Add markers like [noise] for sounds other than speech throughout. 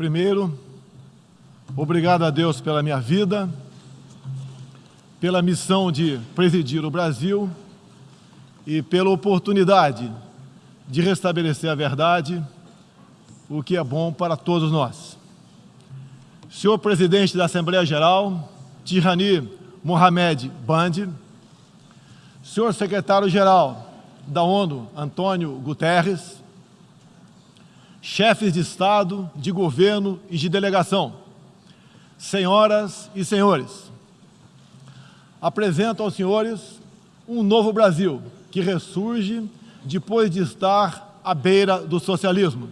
Primeiro, obrigado a Deus pela minha vida, pela missão de presidir o Brasil e pela oportunidade de restabelecer a verdade, o que é bom para todos nós. Senhor Presidente da Assembleia Geral, Tirani Mohamed Bandi, Senhor Secretário-Geral da ONU, Antônio Guterres, chefes de Estado, de governo e de delegação, senhoras e senhores, apresento aos senhores um novo Brasil que ressurge depois de estar à beira do socialismo.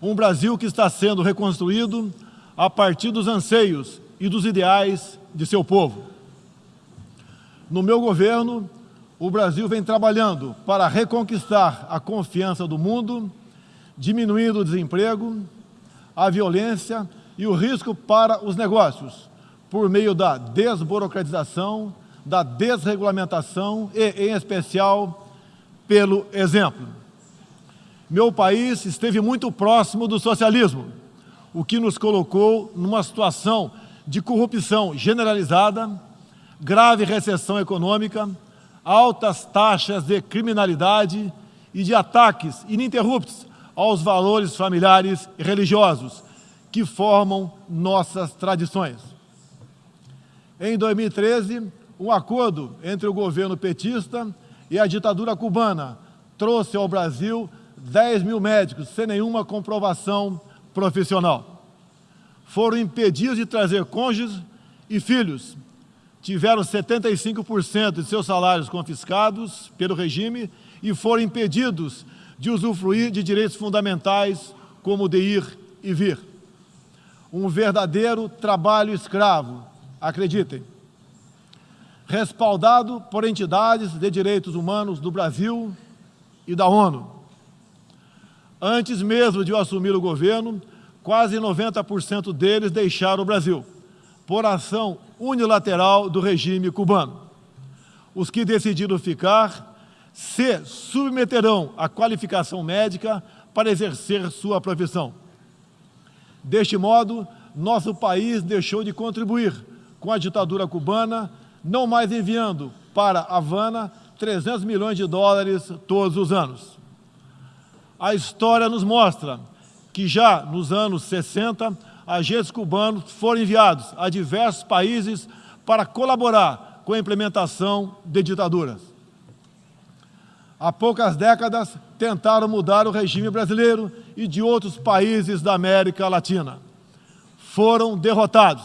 Um Brasil que está sendo reconstruído a partir dos anseios e dos ideais de seu povo. No meu governo, o Brasil vem trabalhando para reconquistar a confiança do mundo diminuindo o desemprego, a violência e o risco para os negócios, por meio da desburocratização, da desregulamentação e, em especial, pelo exemplo. Meu país esteve muito próximo do socialismo, o que nos colocou numa situação de corrupção generalizada, grave recessão econômica, altas taxas de criminalidade e de ataques ininterruptos aos valores familiares e religiosos que formam nossas tradições. Em 2013, um acordo entre o governo petista e a ditadura cubana trouxe ao Brasil 10 mil médicos sem nenhuma comprovação profissional. Foram impedidos de trazer cônjuges e filhos. Tiveram 75% de seus salários confiscados pelo regime e foram impedidos de usufruir de direitos fundamentais como de ir e vir. Um verdadeiro trabalho escravo, acreditem. Respaldado por entidades de direitos humanos do Brasil e da ONU. Antes mesmo de eu assumir o governo, quase 90% deles deixaram o Brasil, por ação unilateral do regime cubano. Os que decidiram ficar se submeterão à qualificação médica para exercer sua profissão. Deste modo, nosso país deixou de contribuir com a ditadura cubana, não mais enviando para Havana 300 milhões de dólares todos os anos. A história nos mostra que já nos anos 60, agentes cubanos foram enviados a diversos países para colaborar com a implementação de ditaduras há poucas décadas, tentaram mudar o regime brasileiro e de outros países da América Latina. Foram derrotados.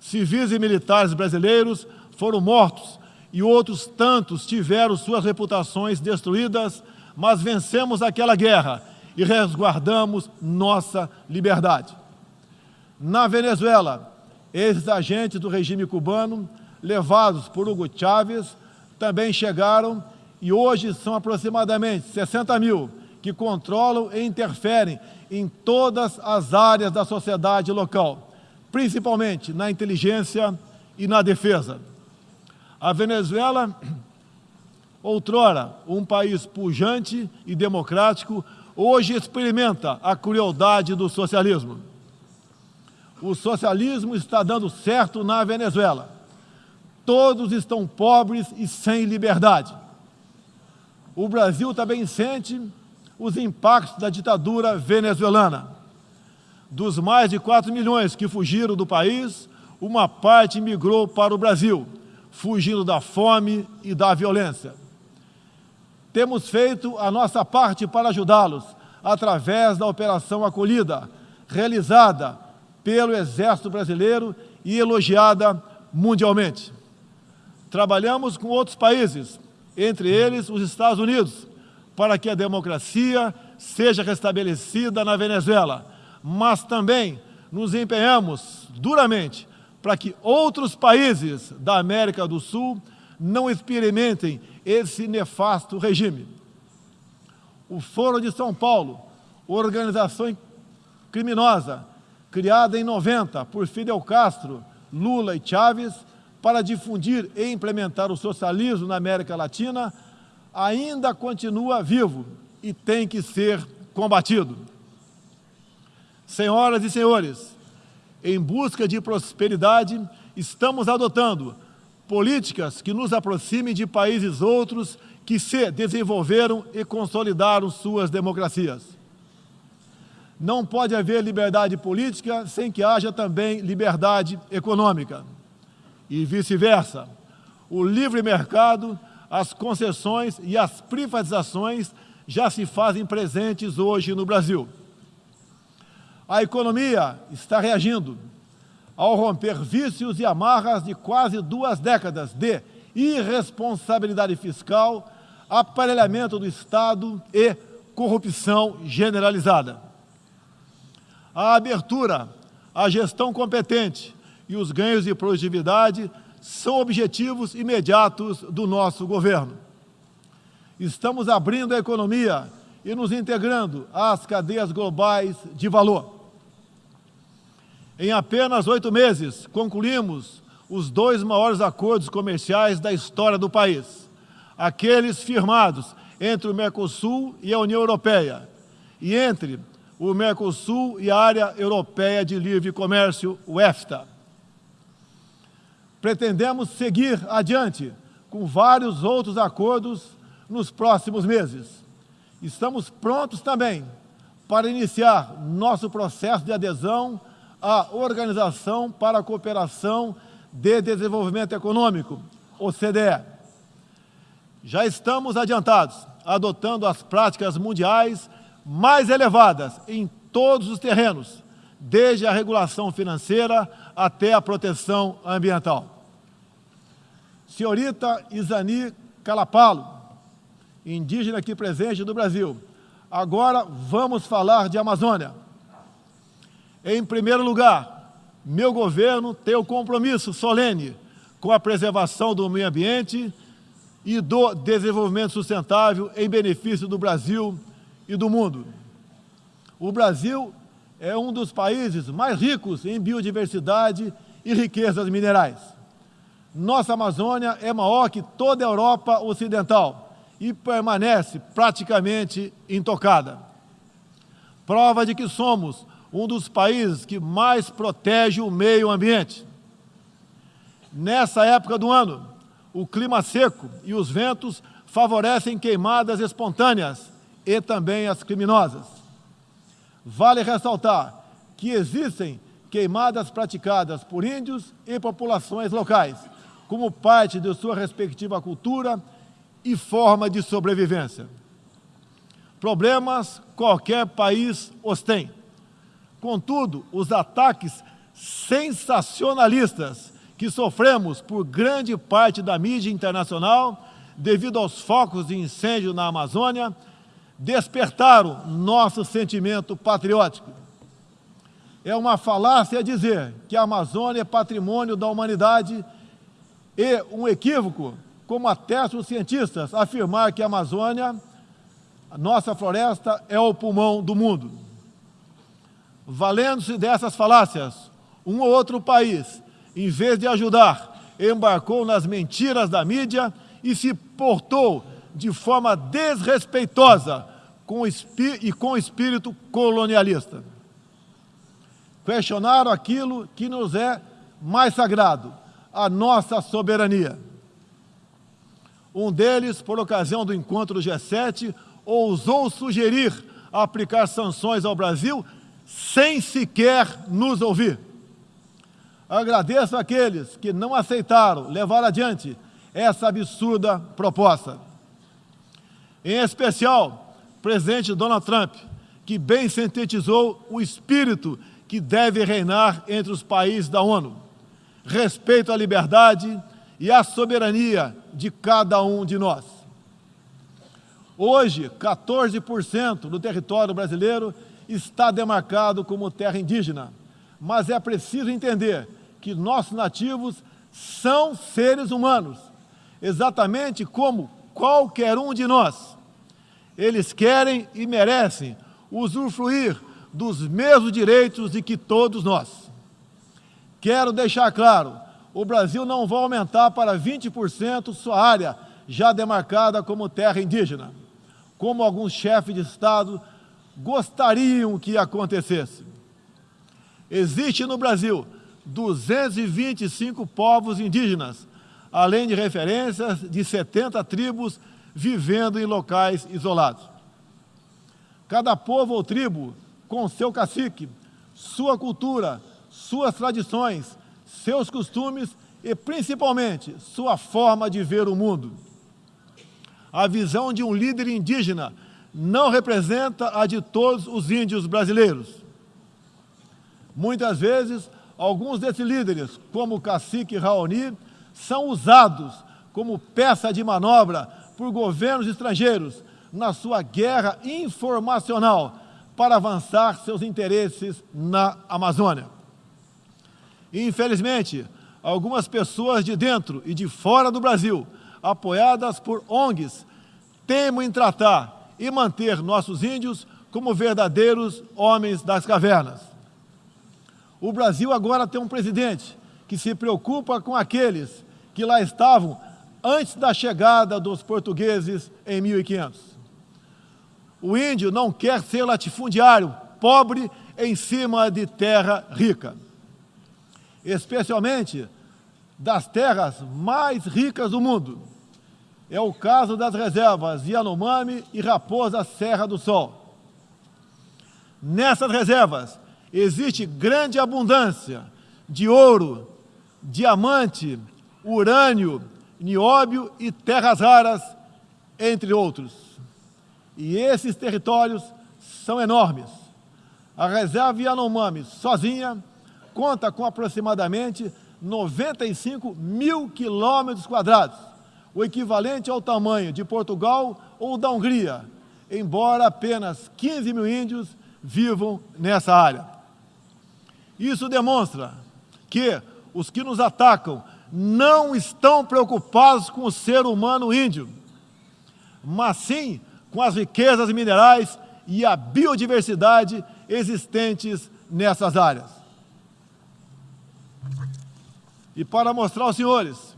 Civis e militares brasileiros foram mortos e outros tantos tiveram suas reputações destruídas, mas vencemos aquela guerra e resguardamos nossa liberdade. Na Venezuela, esses agentes do regime cubano, levados por Hugo Chávez, também chegaram e hoje são aproximadamente 60 mil que controlam e interferem em todas as áreas da sociedade local, principalmente na inteligência e na defesa. A Venezuela, [clears throat] outrora um país pujante e democrático, hoje experimenta a crueldade do socialismo. O socialismo está dando certo na Venezuela. Todos estão pobres e sem liberdade o Brasil também sente os impactos da ditadura venezuelana. Dos mais de 4 milhões que fugiram do país, uma parte migrou para o Brasil, fugindo da fome e da violência. Temos feito a nossa parte para ajudá-los, através da Operação Acolhida, realizada pelo Exército Brasileiro e elogiada mundialmente. Trabalhamos com outros países entre eles os Estados Unidos, para que a democracia seja restabelecida na Venezuela, mas também nos empenhamos duramente para que outros países da América do Sul não experimentem esse nefasto regime. O Foro de São Paulo, organização criminosa, criada em 90 por Fidel Castro, Lula e Chávez, para difundir e implementar o socialismo na América Latina ainda continua vivo e tem que ser combatido. Senhoras e senhores, em busca de prosperidade, estamos adotando políticas que nos aproximem de países outros que se desenvolveram e consolidaram suas democracias. Não pode haver liberdade política sem que haja também liberdade econômica. E vice-versa. O livre mercado, as concessões e as privatizações já se fazem presentes hoje no Brasil. A economia está reagindo ao romper vícios e amarras de quase duas décadas de irresponsabilidade fiscal, aparelhamento do Estado e corrupção generalizada a abertura, a gestão competente e os ganhos de produtividade são objetivos imediatos do nosso governo. Estamos abrindo a economia e nos integrando às cadeias globais de valor. Em apenas oito meses, concluímos os dois maiores acordos comerciais da história do país, aqueles firmados entre o Mercosul e a União Europeia, e entre o Mercosul e a Área Europeia de Livre Comércio, o EFTA. Pretendemos seguir adiante com vários outros acordos nos próximos meses. Estamos prontos também para iniciar nosso processo de adesão à Organização para a Cooperação de Desenvolvimento Econômico, OCDE. Já estamos adiantados, adotando as práticas mundiais mais elevadas em todos os terrenos, desde a regulação financeira até a proteção ambiental. Senhorita Isani Calapalo, indígena aqui presente do Brasil, agora vamos falar de Amazônia. Em primeiro lugar, meu governo tem o compromisso solene com a preservação do meio ambiente e do desenvolvimento sustentável em benefício do Brasil e do mundo. O Brasil é um dos países mais ricos em biodiversidade e riquezas minerais. Nossa Amazônia é maior que toda a Europa Ocidental e permanece praticamente intocada. Prova de que somos um dos países que mais protege o meio ambiente. Nessa época do ano, o clima seco e os ventos favorecem queimadas espontâneas, e também as criminosas. Vale ressaltar que existem queimadas praticadas por índios e populações locais, como parte de sua respectiva cultura e forma de sobrevivência. Problemas qualquer país os tem. Contudo, os ataques sensacionalistas que sofremos por grande parte da mídia internacional, devido aos focos de incêndio na Amazônia, despertaram nosso sentimento patriótico. É uma falácia dizer que a Amazônia é patrimônio da humanidade e um equívoco, como atestam os cientistas, afirmar que a Amazônia, a nossa floresta, é o pulmão do mundo. Valendo-se dessas falácias, um ou outro país, em vez de ajudar, embarcou nas mentiras da mídia e se portou de forma desrespeitosa com e com espírito colonialista. Questionaram aquilo que nos é mais sagrado, a nossa soberania. Um deles, por ocasião do encontro do G7, ousou sugerir aplicar sanções ao Brasil sem sequer nos ouvir. Agradeço àqueles que não aceitaram levar adiante essa absurda proposta. Em especial, presidente Donald Trump, que bem sintetizou o espírito que deve reinar entre os países da ONU. Respeito à liberdade e à soberania de cada um de nós. Hoje, 14% do território brasileiro está demarcado como terra indígena, mas é preciso entender que nossos nativos são seres humanos, exatamente como qualquer um de nós. Eles querem e merecem usufruir dos mesmos direitos de que todos nós. Quero deixar claro, o Brasil não vai aumentar para 20% sua área já demarcada como terra indígena, como alguns chefes de Estado gostariam que acontecesse. Existe no Brasil 225 povos indígenas, além de referências de 70 tribos vivendo em locais isolados. Cada povo ou tribo, com seu cacique, sua cultura, suas tradições, seus costumes e, principalmente, sua forma de ver o mundo. A visão de um líder indígena não representa a de todos os índios brasileiros. Muitas vezes, alguns desses líderes, como o cacique Raoni, são usados como peça de manobra por governos estrangeiros na sua guerra informacional para avançar seus interesses na Amazônia. Infelizmente, algumas pessoas de dentro e de fora do Brasil, apoiadas por ONGs, temem tratar e manter nossos índios como verdadeiros homens das cavernas. O Brasil agora tem um presidente que se preocupa com aqueles que lá estavam antes da chegada dos portugueses em 1500. O índio não quer ser latifundiário, pobre em cima de terra rica. Especialmente das terras mais ricas do mundo. É o caso das reservas Yanomami e Raposa Serra do Sol. Nessas reservas existe grande abundância de ouro, diamante, urânio, nióbio e terras raras, entre outros. E esses territórios são enormes. A reserva Yanomami, sozinha, conta com aproximadamente 95 mil quilômetros quadrados, o equivalente ao tamanho de Portugal ou da Hungria, embora apenas 15 mil índios vivam nessa área. Isso demonstra que os que nos atacam não estão preocupados com o ser humano índio, mas sim com as riquezas minerais e a biodiversidade existentes nessas áreas. E para mostrar aos senhores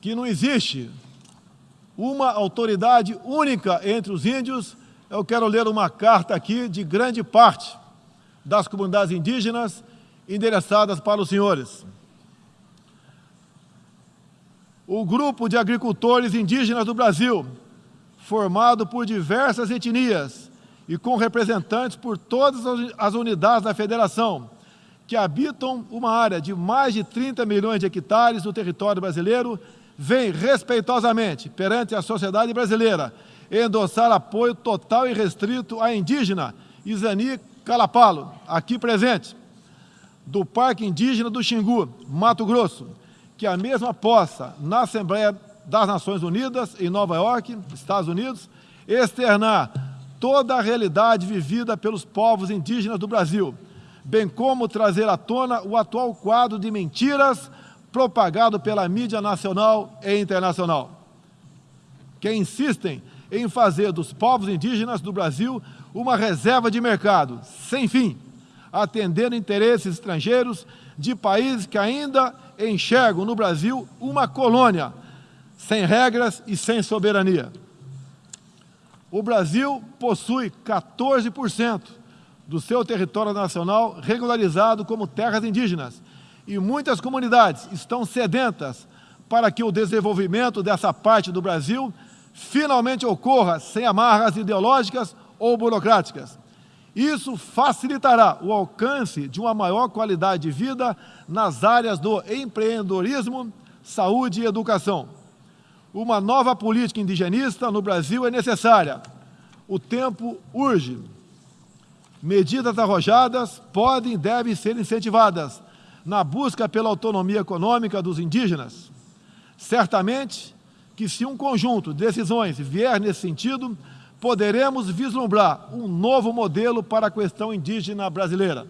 que não existe uma autoridade única entre os índios, eu quero ler uma carta aqui de grande parte das comunidades indígenas endereçadas para os senhores. O grupo de agricultores indígenas do Brasil, formado por diversas etnias e com representantes por todas as unidades da federação, que habitam uma área de mais de 30 milhões de hectares do território brasileiro, vem respeitosamente perante a sociedade brasileira endossar apoio total e restrito à indígena Isani Calapalo, aqui presente, do Parque Indígena do Xingu, Mato Grosso, que a mesma possa, na Assembleia das Nações Unidas, em Nova York, Estados Unidos, externar toda a realidade vivida pelos povos indígenas do Brasil, bem como trazer à tona o atual quadro de mentiras propagado pela mídia nacional e internacional, que insistem em fazer dos povos indígenas do Brasil uma reserva de mercado, sem fim, atendendo interesses estrangeiros de países que ainda enxergam no Brasil uma colônia, sem regras e sem soberania. O Brasil possui 14% do seu território nacional regularizado como terras indígenas e muitas comunidades estão sedentas para que o desenvolvimento dessa parte do Brasil finalmente ocorra sem amarras ideológicas ou burocráticas. Isso facilitará o alcance de uma maior qualidade de vida nas áreas do empreendedorismo, saúde e educação. Uma nova política indigenista no Brasil é necessária. O tempo urge. Medidas arrojadas podem e devem ser incentivadas na busca pela autonomia econômica dos indígenas. Certamente que se um conjunto de decisões vier nesse sentido, poderemos vislumbrar um novo modelo para a questão indígena brasileira.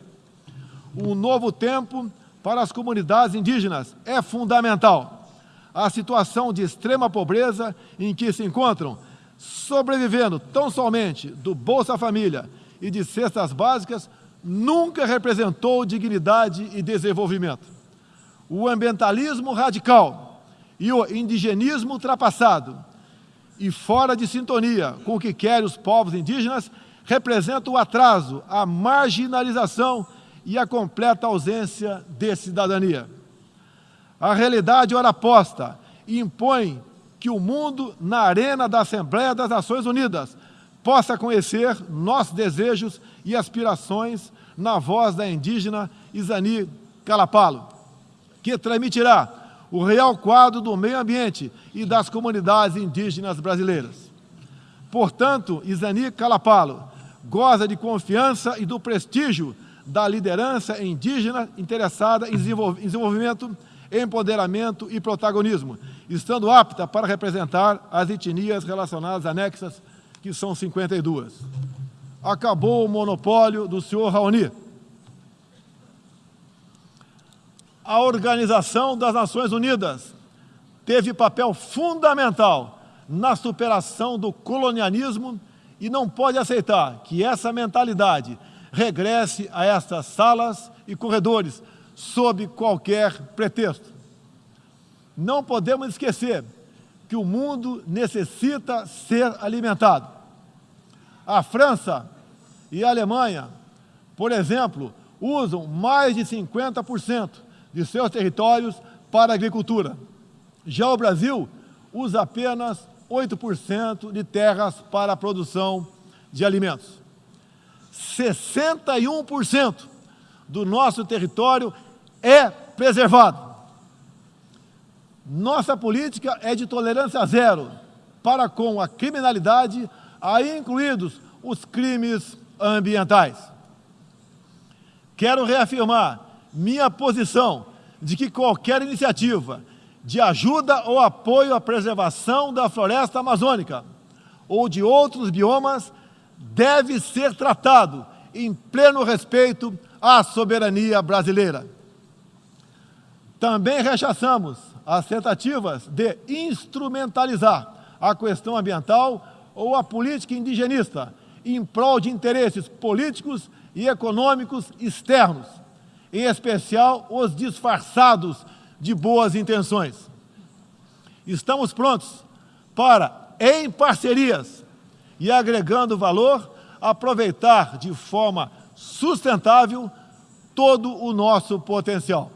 Um novo tempo para as comunidades indígenas é fundamental. A situação de extrema pobreza em que se encontram, sobrevivendo tão somente do Bolsa Família e de cestas básicas nunca representou dignidade e desenvolvimento. O ambientalismo radical e o indigenismo ultrapassado e fora de sintonia com o que querem os povos indígenas representam o atraso, a marginalização e a completa ausência de cidadania. A realidade ora posta impõe que o mundo, na arena da Assembleia das Nações Unidas, possa conhecer nossos desejos e aspirações na voz da indígena Isani Calapalo, que transmitirá o real quadro do meio ambiente e das comunidades indígenas brasileiras. Portanto, Isani Calapalo goza de confiança e do prestígio da liderança indígena interessada em desenvolvimento, empoderamento e protagonismo, estando apta para representar as etnias relacionadas anexas, que são 52. Acabou o monopólio do senhor Raoni. A Organização das Nações Unidas teve papel fundamental na superação do colonialismo e não pode aceitar que essa mentalidade regresse a estas salas e corredores sob qualquer pretexto. Não podemos esquecer que o mundo necessita ser alimentado. A França e a Alemanha, por exemplo, usam mais de 50% de seus territórios para a agricultura. Já o Brasil usa apenas 8% de terras para a produção de alimentos. 61% do nosso território é preservado. Nossa política é de tolerância zero para com a criminalidade, aí incluídos os crimes ambientais. Quero reafirmar minha posição de que qualquer iniciativa de ajuda ou apoio à preservação da floresta amazônica ou de outros biomas deve ser tratado em pleno respeito à soberania brasileira. Também rechaçamos as tentativas de instrumentalizar a questão ambiental ou a política indigenista em prol de interesses políticos e econômicos externos, em especial os disfarçados de boas intenções. Estamos prontos para, em parcerias e agregando valor, aproveitar de forma sustentável todo o nosso potencial.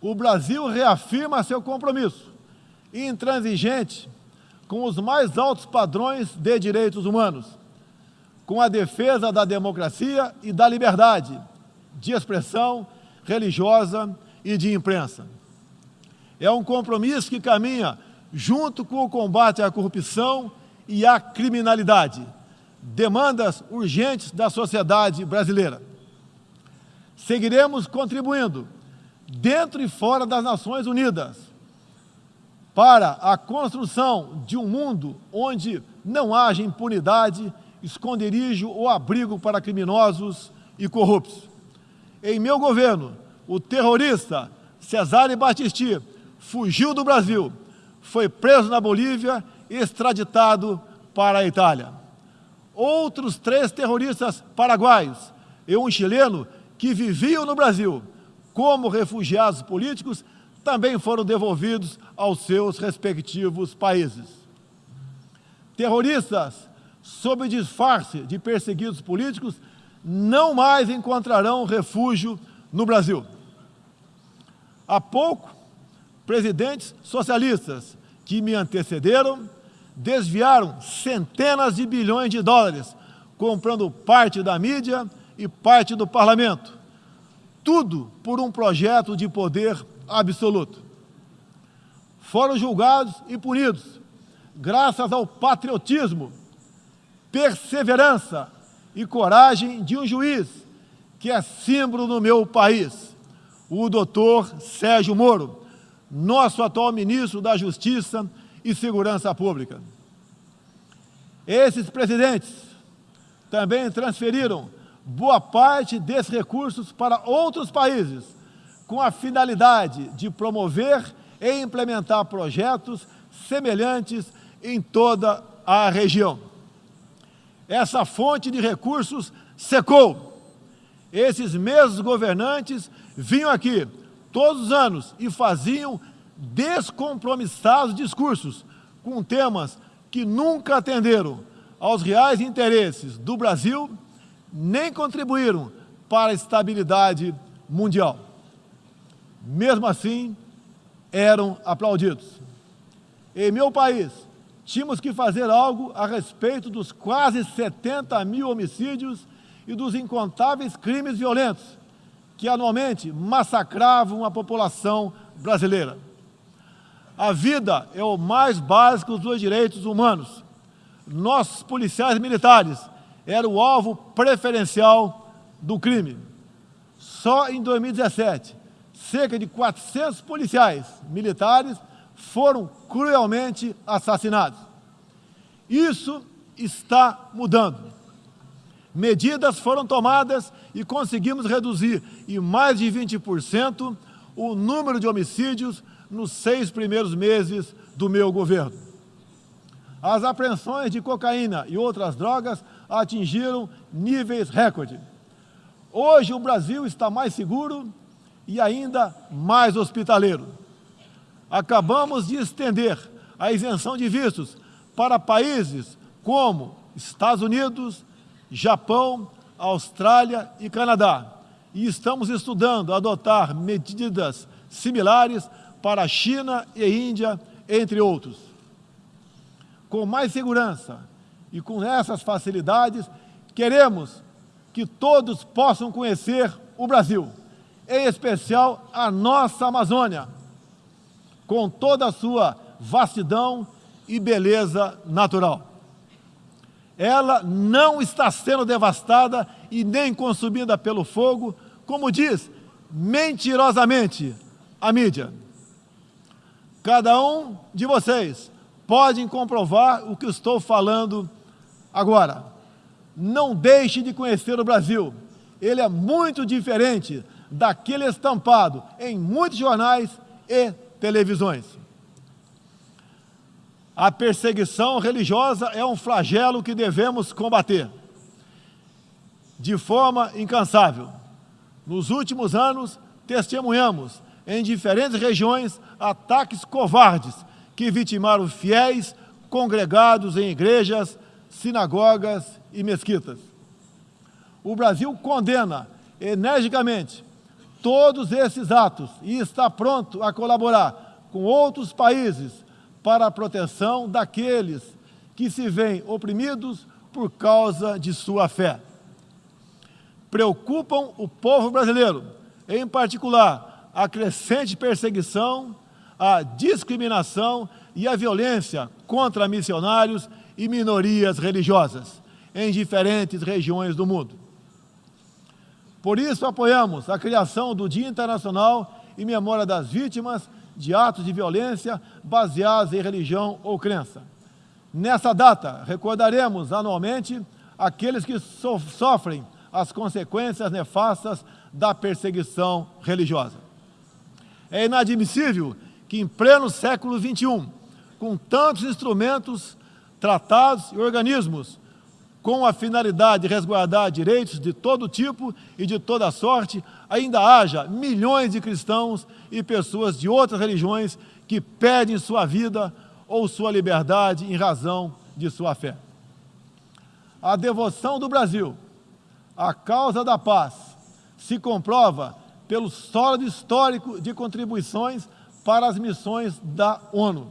O Brasil reafirma seu compromisso intransigente com os mais altos padrões de direitos humanos, com a defesa da democracia e da liberdade de expressão religiosa e de imprensa. É um compromisso que caminha junto com o combate à corrupção e à criminalidade, demandas urgentes da sociedade brasileira. Seguiremos contribuindo, dentro e fora das Nações Unidas, para a construção de um mundo onde não haja impunidade, esconderijo ou abrigo para criminosos e corruptos. Em meu governo, o terrorista Cesare Battisti fugiu do Brasil, foi preso na Bolívia e extraditado para a Itália. Outros três terroristas paraguaios e um chileno que viviam no Brasil como refugiados políticos também foram devolvidos aos seus respectivos países. Terroristas, sob disfarce de perseguidos políticos, não mais encontrarão refúgio no Brasil. Há pouco, presidentes socialistas que me antecederam desviaram centenas de bilhões de dólares, comprando parte da mídia e parte do parlamento. Tudo por um projeto de poder absoluto. Foram julgados e punidos, graças ao patriotismo, perseverança e coragem de um juiz que é símbolo no meu país o doutor Sérgio Moro, nosso atual ministro da Justiça e Segurança Pública. Esses presidentes também transferiram boa parte desses recursos para outros países, com a finalidade de promover e implementar projetos semelhantes em toda a região. Essa fonte de recursos secou. Esses mesmos governantes vinham aqui todos os anos e faziam descompromissados discursos com temas que nunca atenderam aos reais interesses do Brasil, nem contribuíram para a estabilidade mundial. Mesmo assim, eram aplaudidos. Em meu país, tínhamos que fazer algo a respeito dos quase 70 mil homicídios e dos incontáveis crimes violentos que anualmente massacravam a população brasileira. A vida é o mais básico dos direitos humanos. Nossos policiais militares eram o alvo preferencial do crime. Só em 2017, cerca de 400 policiais militares foram cruelmente assassinados. Isso está mudando. Medidas foram tomadas e conseguimos reduzir em mais de 20% o número de homicídios nos seis primeiros meses do meu governo. As apreensões de cocaína e outras drogas atingiram níveis recorde. Hoje o Brasil está mais seguro e ainda mais hospitaleiro. Acabamos de estender a isenção de vistos para países como Estados Unidos, Japão, Austrália e Canadá. E estamos estudando adotar medidas similares para a China e Índia, entre outros. Com mais segurança e com essas facilidades, queremos que todos possam conhecer o Brasil, em especial a nossa Amazônia, com toda a sua vastidão e beleza natural. Ela não está sendo devastada e nem consumida pelo fogo, como diz mentirosamente a mídia. Cada um de vocês pode comprovar o que estou falando agora. Não deixe de conhecer o Brasil. Ele é muito diferente daquele estampado em muitos jornais e televisões. A perseguição religiosa é um flagelo que devemos combater de forma incansável. Nos últimos anos, testemunhamos em diferentes regiões ataques covardes que vitimaram fiéis congregados em igrejas, sinagogas e mesquitas. O Brasil condena energicamente todos esses atos e está pronto a colaborar com outros países para a proteção daqueles que se veem oprimidos por causa de sua fé. Preocupam o povo brasileiro, em particular, a crescente perseguição, a discriminação e a violência contra missionários e minorias religiosas em diferentes regiões do mundo. Por isso, apoiamos a criação do Dia Internacional em memória das vítimas de atos de violência baseados em religião ou crença. Nessa data, recordaremos anualmente aqueles que so sofrem as consequências nefastas da perseguição religiosa. É inadmissível que, em pleno século XXI, com tantos instrumentos, tratados e organismos com a finalidade de resguardar direitos de todo tipo e de toda sorte, ainda haja milhões de cristãos e pessoas de outras religiões que perdem sua vida ou sua liberdade em razão de sua fé. A devoção do Brasil à causa da paz se comprova pelo sólido histórico de contribuições para as missões da ONU.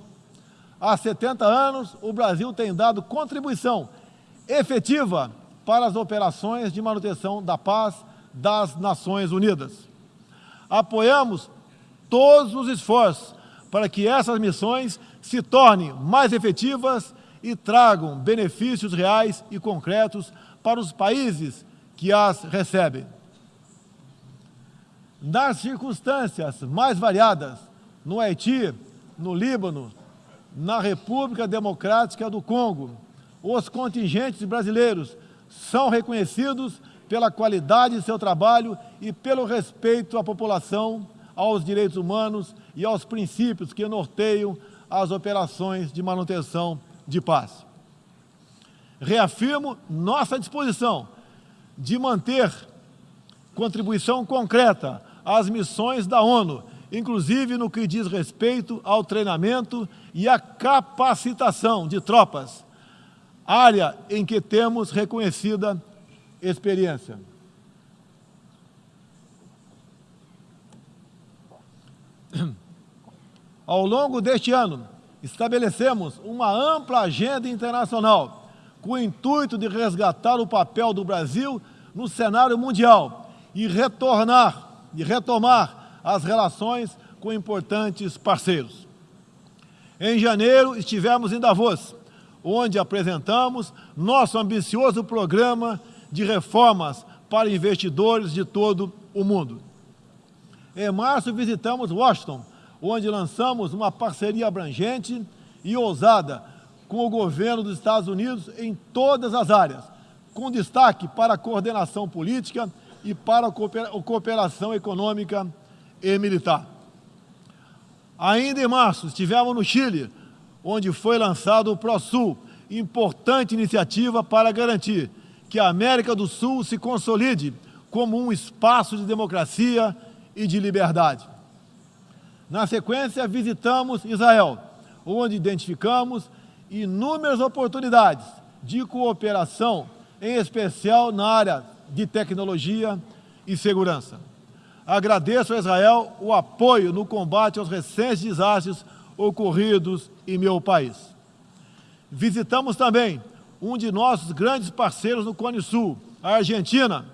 Há 70 anos, o Brasil tem dado contribuição efetiva para as operações de manutenção da paz das Nações Unidas. Apoiamos todos os esforços para que essas missões se tornem mais efetivas e tragam benefícios reais e concretos para os países que as recebem. Nas circunstâncias mais variadas, no Haiti, no Líbano, na República Democrática do Congo, os contingentes brasileiros são reconhecidos pela qualidade de seu trabalho e pelo respeito à população, aos direitos humanos e aos princípios que norteiam as operações de manutenção de paz. Reafirmo nossa disposição de manter contribuição concreta às missões da ONU, inclusive no que diz respeito ao treinamento e à capacitação de tropas, área em que temos reconhecida experiência. [clears throat] Ao longo deste ano, estabelecemos uma ampla agenda internacional com o intuito de resgatar o papel do Brasil no cenário mundial e retornar e retomar as relações com importantes parceiros. Em janeiro, estivemos em Davos, onde apresentamos nosso ambicioso programa de reformas para investidores de todo o mundo. Em março, visitamos Washington, onde lançamos uma parceria abrangente e ousada com o governo dos Estados Unidos em todas as áreas, com destaque para a coordenação política e para a cooperação econômica e militar. Ainda em março, estivemos no Chile, onde foi lançado o ProSul, importante iniciativa para garantir que a América do Sul se consolide como um espaço de democracia e de liberdade. Na sequência, visitamos Israel, onde identificamos inúmeras oportunidades de cooperação, em especial na área de tecnologia e segurança. Agradeço a Israel o apoio no combate aos recentes desastres ocorridos em meu país. Visitamos também um de nossos grandes parceiros no Cone Sul, a Argentina,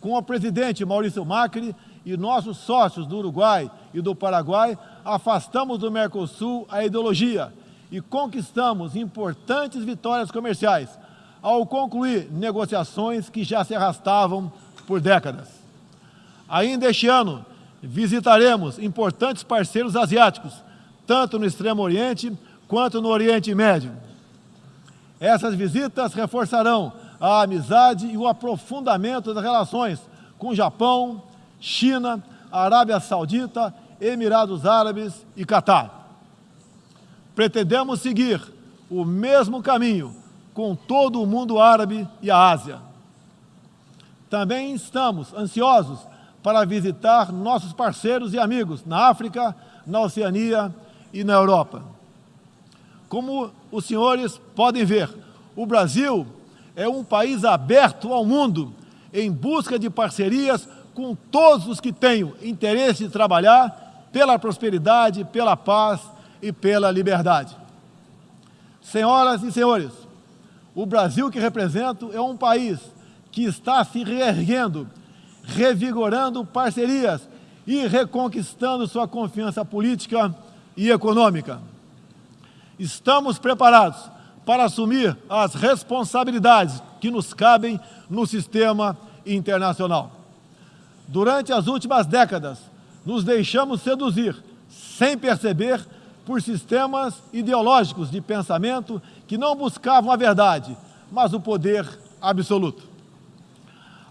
com o presidente Maurício Macri e nossos sócios do Uruguai e do Paraguai, afastamos do Mercosul a ideologia e conquistamos importantes vitórias comerciais ao concluir negociações que já se arrastavam por décadas. Ainda este ano, visitaremos importantes parceiros asiáticos, tanto no Extremo Oriente quanto no Oriente Médio. Essas visitas reforçarão a amizade e o aprofundamento das relações com Japão, China, Arábia Saudita, Emirados Árabes e Catar. Pretendemos seguir o mesmo caminho com todo o mundo árabe e a Ásia. Também estamos ansiosos para visitar nossos parceiros e amigos na África, na Oceania e na Europa. Como os senhores podem ver, o Brasil é um país aberto ao mundo em busca de parcerias com todos os que tenham interesse de trabalhar pela prosperidade, pela paz e pela liberdade. Senhoras e senhores, o Brasil que represento é um país que está se reerguendo, revigorando parcerias e reconquistando sua confiança política e econômica. Estamos preparados para assumir as responsabilidades que nos cabem no sistema internacional. Durante as últimas décadas, nos deixamos seduzir, sem perceber, por sistemas ideológicos de pensamento que não buscavam a verdade, mas o poder absoluto.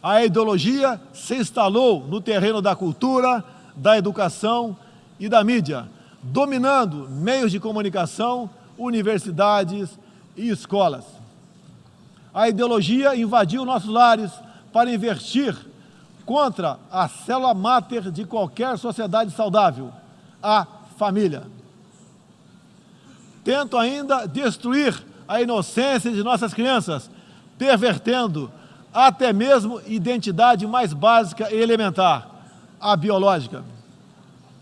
A ideologia se instalou no terreno da cultura, da educação e da mídia, dominando meios de comunicação, universidades e escolas. A ideologia invadiu nossos lares para investir contra a célula máter de qualquer sociedade saudável, a família. Tento ainda destruir a inocência de nossas crianças, pervertendo até mesmo identidade mais básica e elementar, a biológica.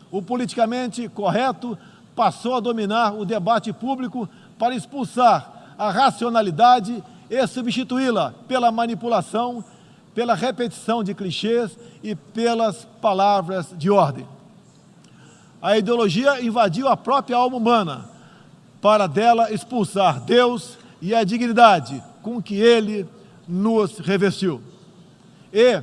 O politicamente correto passou a dominar o debate público para expulsar a racionalidade e substituí-la pela manipulação pela repetição de clichês e pelas palavras de ordem. A ideologia invadiu a própria alma humana para dela expulsar Deus e a dignidade com que Ele nos revestiu. E,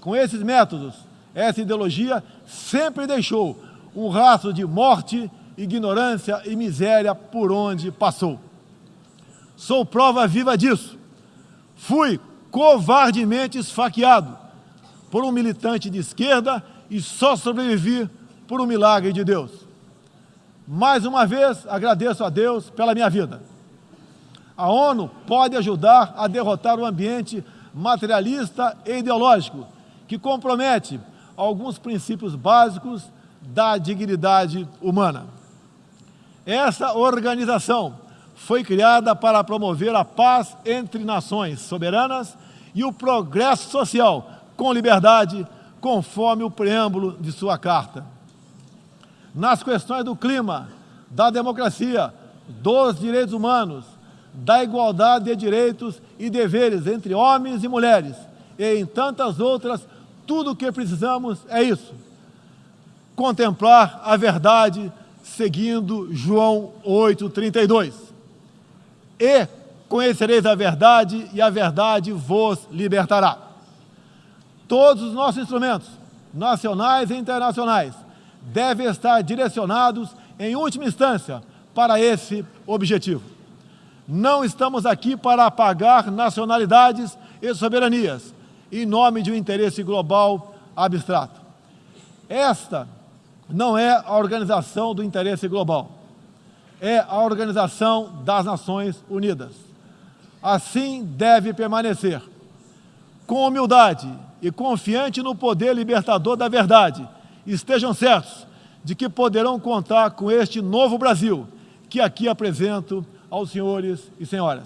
com esses métodos, essa ideologia sempre deixou um rastro de morte, ignorância e miséria por onde passou. Sou prova viva disso. Fui covardemente esfaqueado por um militante de esquerda e só sobrevivi por um milagre de Deus. Mais uma vez, agradeço a Deus pela minha vida. A ONU pode ajudar a derrotar o ambiente materialista e ideológico que compromete alguns princípios básicos da dignidade humana. Essa organização foi criada para promover a paz entre nações soberanas e o progresso social com liberdade, conforme o preâmbulo de sua carta. nas questões do clima, da democracia, dos direitos humanos, da igualdade de direitos e deveres entre homens e mulheres, e em tantas outras, tudo o que precisamos é isso. Contemplar a verdade seguindo João 8,32. E conhecereis a verdade, e a verdade vos libertará. Todos os nossos instrumentos, nacionais e internacionais, devem estar direcionados, em última instância, para esse objetivo. Não estamos aqui para apagar nacionalidades e soberanias, em nome de um interesse global abstrato. Esta não é a organização do interesse global, é a organização das Nações Unidas. Assim deve permanecer, com humildade e confiante no poder libertador da verdade. Estejam certos de que poderão contar com este novo Brasil, que aqui apresento aos senhores e senhoras.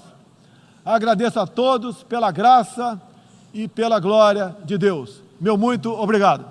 Agradeço a todos pela graça e pela glória de Deus. Meu muito obrigado.